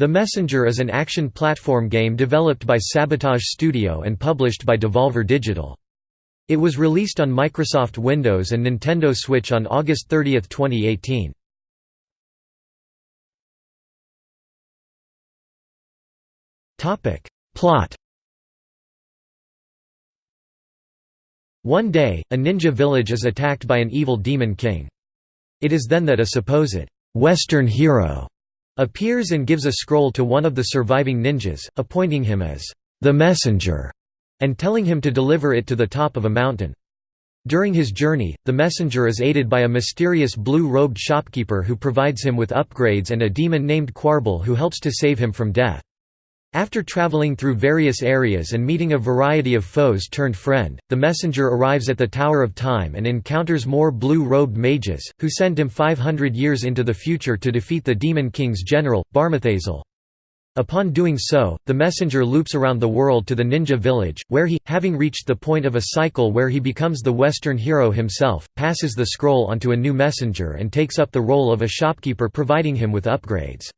The Messenger is an action platform game developed by Sabotage Studio and published by Devolver Digital. It was released on Microsoft Windows and Nintendo Switch on August 30, 2018. Topic: Plot One day, a ninja village is attacked by an evil demon king. It is then that a supposed Western hero appears and gives a scroll to one of the surviving ninjas, appointing him as the messenger, and telling him to deliver it to the top of a mountain. During his journey, the messenger is aided by a mysterious blue-robed shopkeeper who provides him with upgrades and a demon named Quarble who helps to save him from death. After traveling through various areas and meeting a variety of foes turned friend, the messenger arrives at the Tower of Time and encounters more blue-robed mages, who send him 500 years into the future to defeat the Demon King's general, Barmathazel. Upon doing so, the messenger loops around the world to the ninja village, where he, having reached the point of a cycle where he becomes the Western hero himself, passes the scroll onto a new messenger and takes up the role of a shopkeeper providing him with upgrades.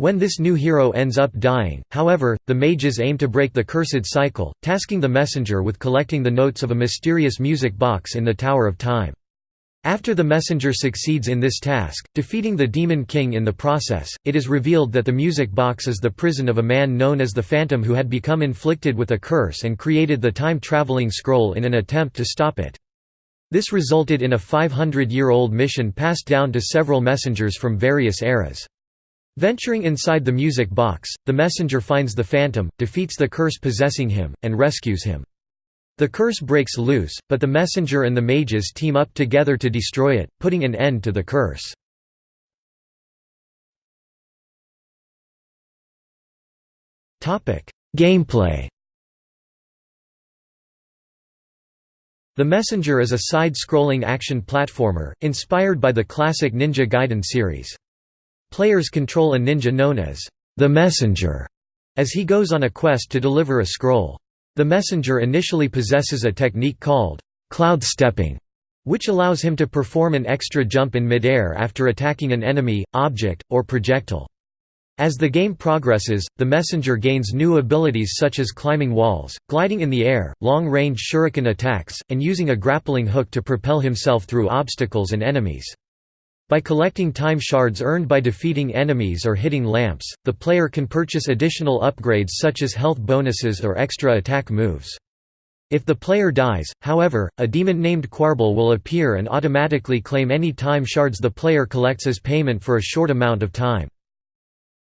When this new hero ends up dying, however, the mages aim to break the cursed cycle, tasking the messenger with collecting the notes of a mysterious music box in the Tower of Time. After the messenger succeeds in this task, defeating the Demon King in the process, it is revealed that the music box is the prison of a man known as the Phantom who had become inflicted with a curse and created the time-traveling scroll in an attempt to stop it. This resulted in a 500-year-old mission passed down to several messengers from various eras. Venturing inside the music box, the messenger finds the phantom, defeats the curse possessing him, and rescues him. The curse breaks loose, but the messenger and the mages team up together to destroy it, putting an end to the curse. Gameplay The Messenger is a side-scrolling action platformer, inspired by the classic Ninja Gaiden series. Players control a ninja known as the Messenger as he goes on a quest to deliver a scroll. The messenger initially possesses a technique called cloud stepping, which allows him to perform an extra jump in midair after attacking an enemy, object, or projectile. As the game progresses, the messenger gains new abilities such as climbing walls, gliding in the air, long-range shuriken attacks, and using a grappling hook to propel himself through obstacles and enemies. By collecting time shards earned by defeating enemies or hitting lamps, the player can purchase additional upgrades such as health bonuses or extra attack moves. If the player dies, however, a demon named Quarble will appear and automatically claim any time shards the player collects as payment for a short amount of time.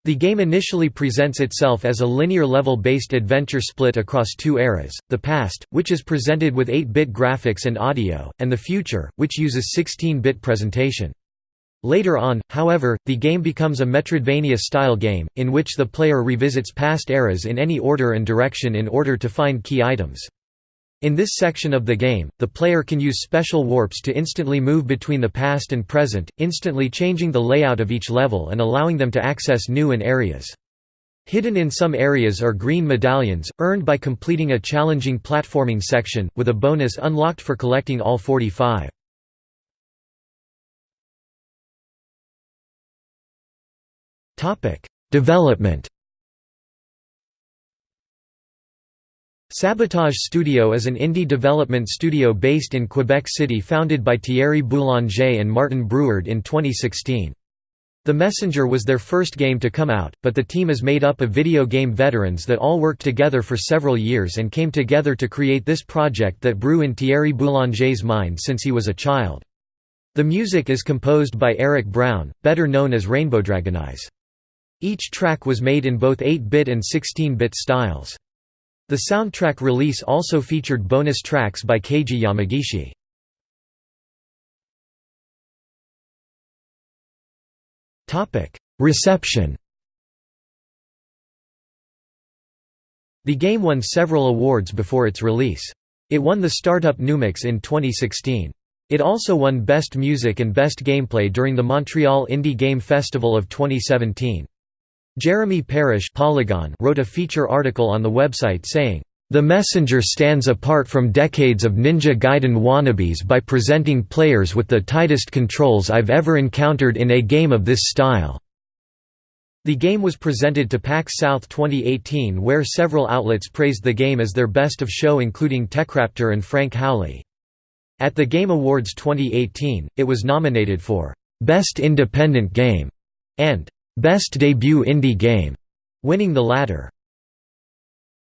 The game initially presents itself as a linear level-based adventure split across two eras, the past, which is presented with 8-bit graphics and audio, and the future, which uses 16-bit presentation. Later on, however, the game becomes a Metroidvania-style game, in which the player revisits past eras in any order and direction in order to find key items. In this section of the game, the player can use special warps to instantly move between the past and present, instantly changing the layout of each level and allowing them to access new and areas. Hidden in some areas are green medallions, earned by completing a challenging platforming section, with a bonus unlocked for collecting all 45. Development Sabotage Studio is an indie development studio based in Quebec City founded by Thierry Boulanger and Martin Brouard in 2016. The Messenger was their first game to come out, but the team is made up of video game veterans that all worked together for several years and came together to create this project that brew in Thierry Boulanger's mind since he was a child. The music is composed by Eric Brown, better known as Rainbowdragoneyes. Each track was made in both 8-bit and 16-bit styles. The soundtrack release also featured bonus tracks by Keiji Yamagishi. Reception The game won several awards before its release. It won the Startup Numix in 2016. It also won Best Music and Best Gameplay during the Montreal Indie Game Festival of 2017. Jeremy Parish Polygon wrote a feature article on the website saying, "...the Messenger stands apart from decades of Ninja Gaiden wannabes by presenting players with the tightest controls I've ever encountered in a game of this style." The game was presented to PAX South 2018 where several outlets praised the game as their best of show including Techraptor and Frank Howley. At the Game Awards 2018, it was nominated for Best Independent Game and Best Debut Indie Game, winning the latter.